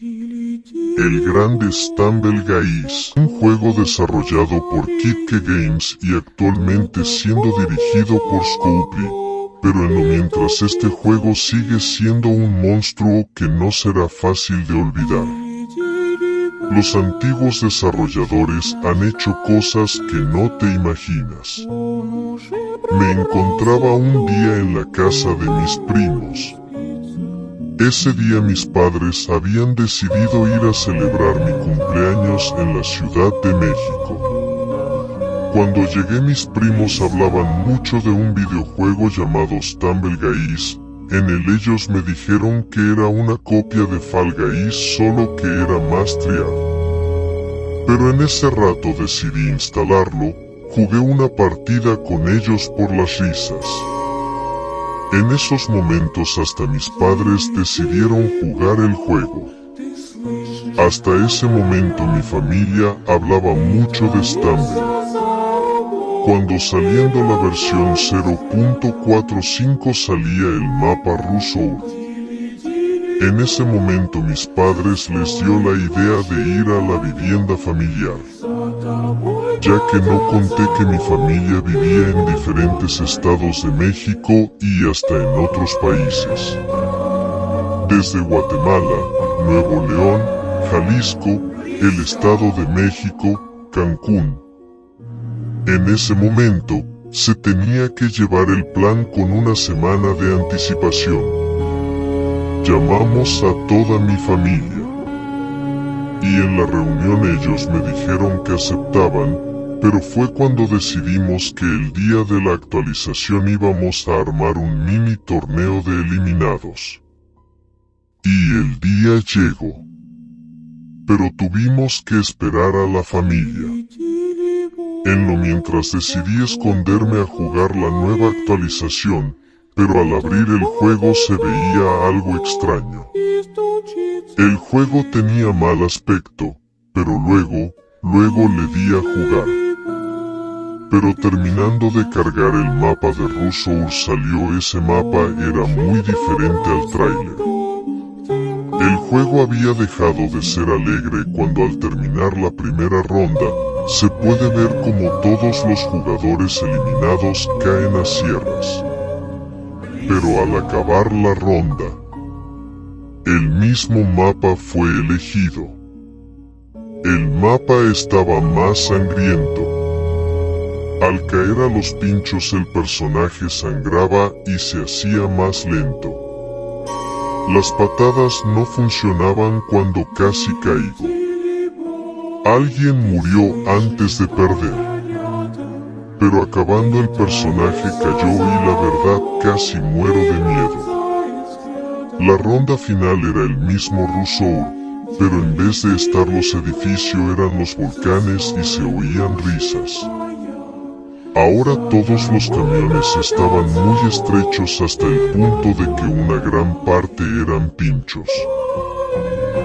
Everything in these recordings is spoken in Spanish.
El grande Stumble Guys, un juego desarrollado por Kitke Games y actualmente siendo dirigido por Scopely. Pero en lo mientras este juego sigue siendo un monstruo que no será fácil de olvidar. Los antiguos desarrolladores han hecho cosas que no te imaginas. Me encontraba un día en la casa de mis primos. Ese día mis padres habían decidido ir a celebrar mi cumpleaños en la Ciudad de México. Cuando llegué mis primos hablaban mucho de un videojuego llamado Stumble Guys, en el ellos me dijeron que era una copia de Fall solo que era más trial. Pero en ese rato decidí instalarlo, jugué una partida con ellos por las risas. En esos momentos hasta mis padres decidieron jugar el juego. Hasta ese momento mi familia hablaba mucho de Stumble. Cuando saliendo la versión 0.45 salía el mapa ruso. En ese momento mis padres les dio la idea de ir a la vivienda familiar. Ya que no conté que mi familia vivía en diferentes estados de México y hasta en otros países. Desde Guatemala, Nuevo León, Jalisco, el Estado de México, Cancún, en ese momento, se tenía que llevar el plan con una semana de anticipación. Llamamos a toda mi familia. Y en la reunión ellos me dijeron que aceptaban, pero fue cuando decidimos que el día de la actualización íbamos a armar un mini torneo de eliminados. Y el día llegó. Pero tuvimos que esperar a la familia. En lo mientras decidí esconderme a jugar la nueva actualización, pero al abrir el juego se veía algo extraño. El juego tenía mal aspecto, pero luego, luego le di a jugar. Pero terminando de cargar el mapa de Russo salió ese mapa era muy diferente al tráiler. El juego había dejado de ser alegre cuando al terminar la primera ronda, se puede ver como todos los jugadores eliminados caen a sierras. Pero al acabar la ronda, el mismo mapa fue elegido. El mapa estaba más sangriento. Al caer a los pinchos el personaje sangraba y se hacía más lento. Las patadas no funcionaban cuando casi caigo. Alguien murió antes de perder. Pero acabando el personaje cayó y la verdad casi muero de miedo. La ronda final era el mismo Rousseau, pero en vez de estar los edificios eran los volcanes y se oían risas. Ahora todos los camiones estaban muy estrechos hasta el punto de que una gran parte eran pinchos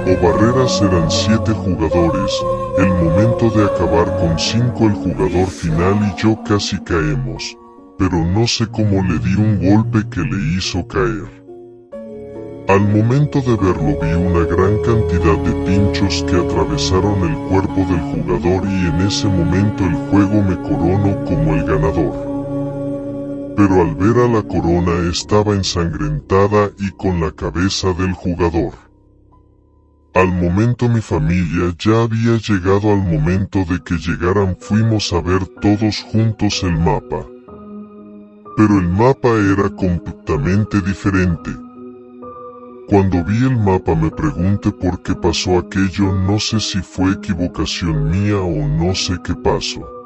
o barreras eran 7 jugadores, el momento de acabar con 5 el jugador final y yo casi caemos, pero no sé cómo le di un golpe que le hizo caer. Al momento de verlo vi una gran cantidad de pinchos que atravesaron el cuerpo del jugador y en ese momento el juego me coronó como el ganador. Pero al ver a la corona estaba ensangrentada y con la cabeza del jugador. Al momento mi familia ya había llegado al momento de que llegaran fuimos a ver todos juntos el mapa. Pero el mapa era completamente diferente. Cuando vi el mapa me pregunté por qué pasó aquello no sé si fue equivocación mía o no sé qué pasó.